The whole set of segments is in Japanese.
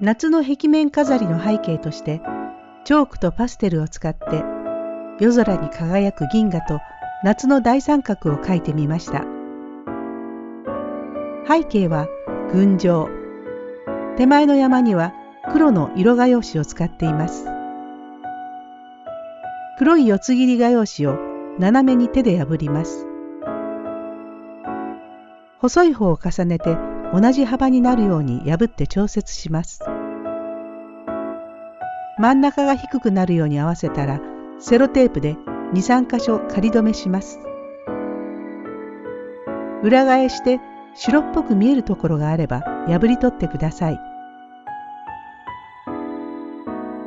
夏の壁面飾りの背景としてチョークとパステルを使って夜空に輝く銀河と夏の大三角を描いてみました。背景は群青。手前の山には黒の色画用紙を使っています。黒い四つ切り画用紙を斜めに手で破ります。細い方を重ねて同じ幅になるように破って調節します。真ん中が低くなるように合わせたらセロテープで23箇所仮止めします。裏返して白っぽく見えるところがあれば破り取ってください。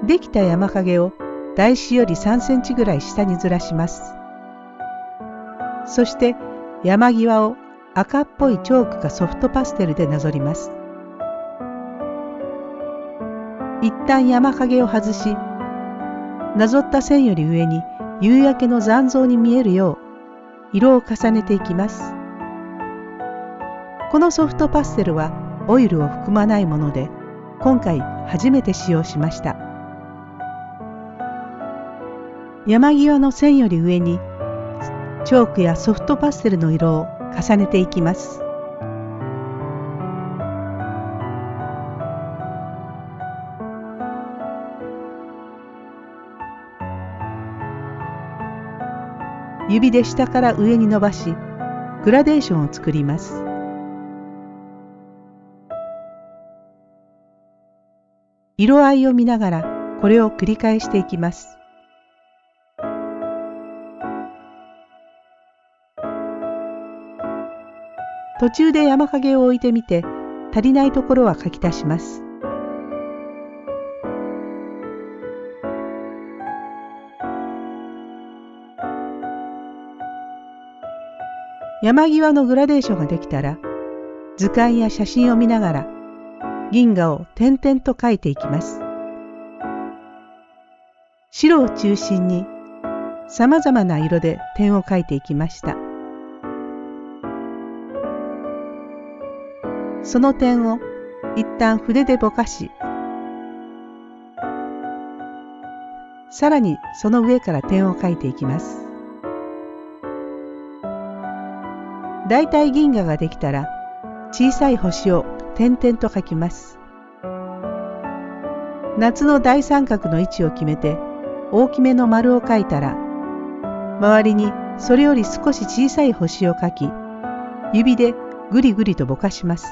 できた山影を台紙より3センチぐらい下にずらします。そして山際を赤っぽいチョークかソフトパステルでなぞります。一旦山影を外しなぞった線より上に夕焼けの残像に見えるよう色を重ねていきます。このソフトパステルはオイルを含まないもので今回初めて使用しました。山際の線より上にチョークやソフトパステルの色を重ねていきます。指で下から上に伸ばしグラデーションを作ります。色合いを見ながらこれを繰り返していきます。途中で山影を置いてみて足りないところは書き足します。山際のグラデーションができたら図鑑や写真を見ながら銀河を点々と描いていきます。白を中心にさまざまな色で点を描いていきました。その点を一旦筆でぼかしさらにその上から点を描いていきます。だいたい銀河ができたら小さい星を点々と描きます。夏の大三角の位置を決めて大きめの丸を描いたら周りにそれより少し小さい星を描き指でぐりぐりとぼかします。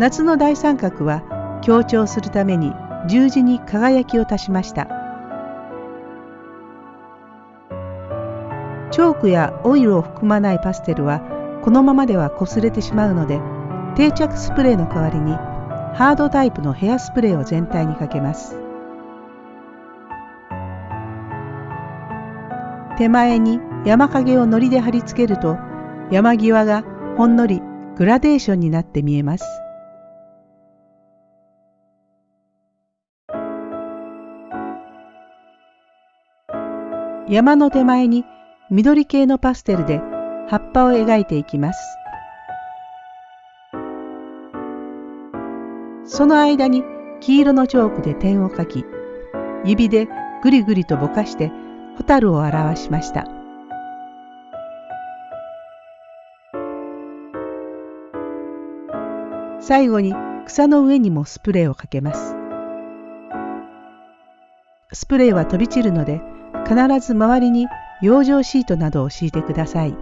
夏の大三角は強調するために十字に輝きを足しました。チョークやオイルを含まないパステルはこのままでは擦れてしまうので定着スプレーの代わりにハードタイプのヘアスプレーを全体にかけます。手前に山影を糊で貼り付けると山際がほんのりグラデーションになって見えます。山の手前に緑系のパステルで葉っぱを描いていきます。その間に黄色のチョークで点を描き、指でぐりぐりとぼかしてホタルを表しました。最後に草の上にもスプレーをかけます。スプレーは飛び散るので必ず周りに養生シートなどを敷いてください。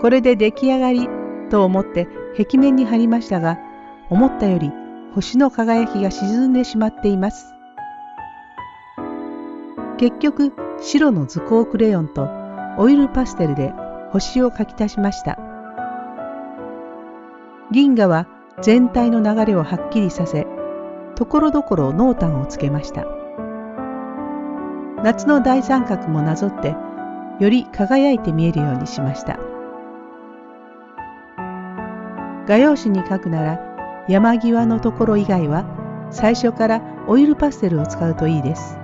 これで出来上がりと思って壁面に貼りましたが、思ったより星の輝きが沈んでしまっています。結局、白の図工クレヨンとオイルパステルで星を描き足しました。銀河は全体の流れをはっきりさせ、ところどころ濃淡をつけました。夏の大三角もなぞってより輝いて見えるようにしました画用紙に描くなら山際のところ以外は最初からオイルパステルを使うといいです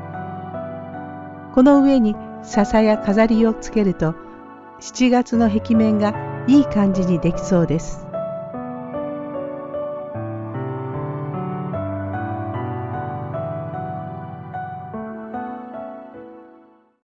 この上に笹や飾りをつけると7月の壁面がいい感じにできそうです。